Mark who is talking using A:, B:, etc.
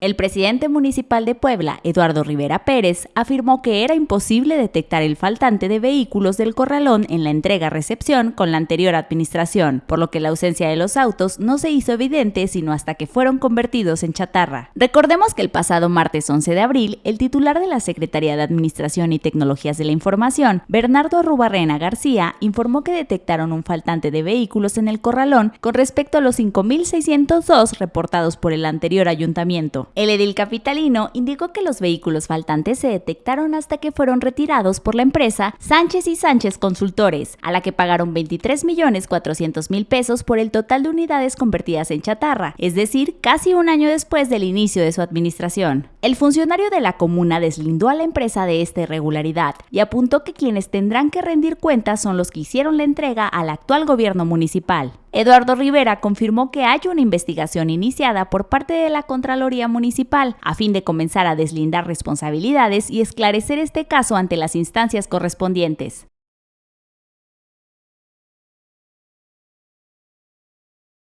A: El presidente municipal de Puebla, Eduardo Rivera Pérez, afirmó que era imposible detectar el faltante de vehículos del corralón en la entrega-recepción con la anterior administración, por lo que la ausencia de los autos no se hizo evidente sino hasta que fueron convertidos en chatarra. Recordemos que el pasado martes 11 de abril, el titular de la Secretaría de Administración y Tecnologías de la Información, Bernardo Rubarrena García, informó que detectaron un faltante de vehículos en el corralón con respecto a los 5.602 reportados por el anterior ayuntamiento. El edil capitalino indicó que los vehículos faltantes se detectaron hasta que fueron retirados por la empresa Sánchez y Sánchez Consultores, a la que pagaron 23 millones 400 mil pesos por el total de unidades convertidas en chatarra, es decir, casi un año después del inicio de su administración. El funcionario de la comuna deslindó a la empresa de esta irregularidad y apuntó que quienes tendrán que rendir cuentas son los que hicieron la entrega al actual gobierno municipal. Eduardo Rivera confirmó que hay una investigación iniciada por parte de la Contraloría Municipal a fin de comenzar a deslindar responsabilidades y esclarecer este caso ante las instancias correspondientes.